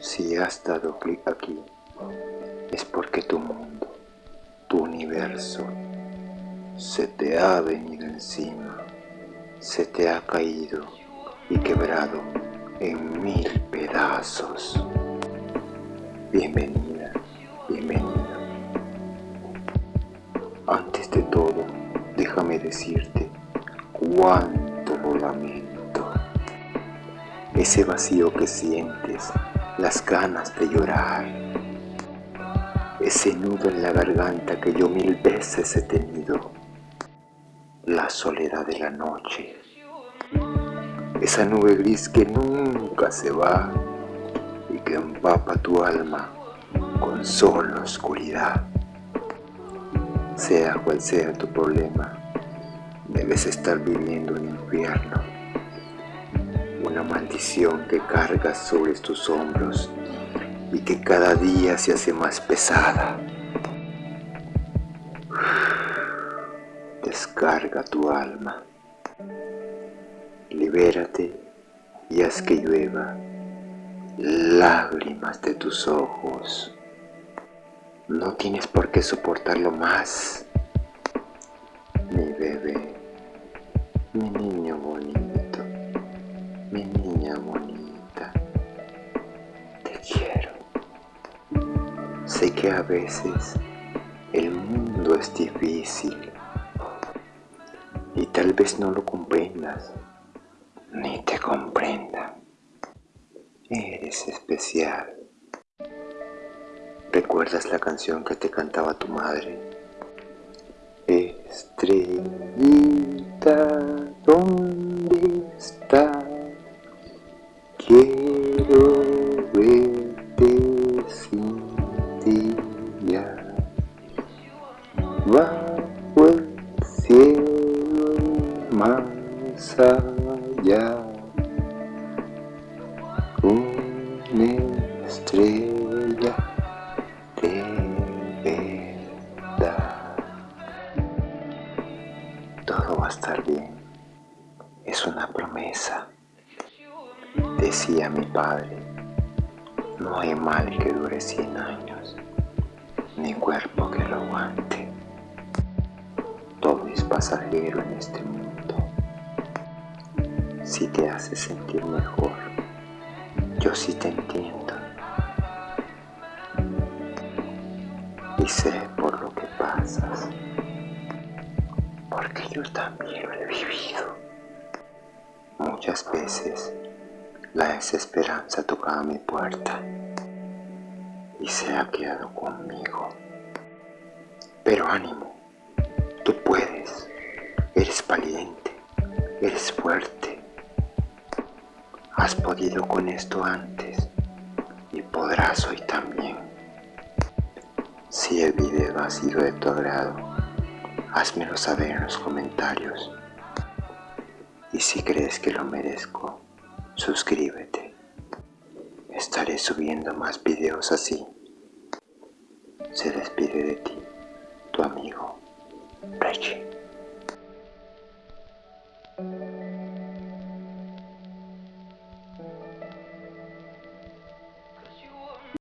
Si has dado clic aquí, es porque tu mundo, tu universo, se te ha venido encima, se te ha caído y quebrado en mil pedazos. Bienvenida, bienvenida. Antes de todo, déjame decirte cuánto lamento. Ese vacío que sientes, las ganas de llorar, ese nudo en la garganta que yo mil veces he tenido, la soledad de la noche, esa nube gris que nunca se va y que empapa tu alma con solo oscuridad. Sea cual sea tu problema, debes estar viviendo un infierno, una maldición que cargas sobre tus hombros y que cada día se hace más pesada. Descarga tu alma, libérate y haz que llueva lágrimas de tus ojos. No tienes por qué soportarlo más, mi bebé, mi niño bonito, mi niña bonita. Te quiero. Sé que a veces el mundo es difícil y tal vez no lo comprendas, ni te comprenda. Eres especial. ¿Recuerdas la canción que te cantaba tu madre? Estrellita, más allá. Una estrella de verdad. Todo va a estar bien. Es una promesa. Decía mi padre, no hay mal que dure cien años, ni cuerpo que lo aguante. Todo es pasajero en este mundo. Si te hace sentir mejor, yo sí te entiendo. Y sé por lo que pasas, porque yo también lo he vivido. Muchas veces la desesperanza tocaba mi puerta y se ha quedado conmigo. Pero ánimo, tú puedes, eres valiente, eres fuerte. Has podido con esto antes y podrás hoy también. Si el video ha sido de tu agrado, házmelo saber en los comentarios. Y si crees que lo merezco, suscríbete. Estaré subiendo más videos así. Se despide de ti, tu amigo, Reggie.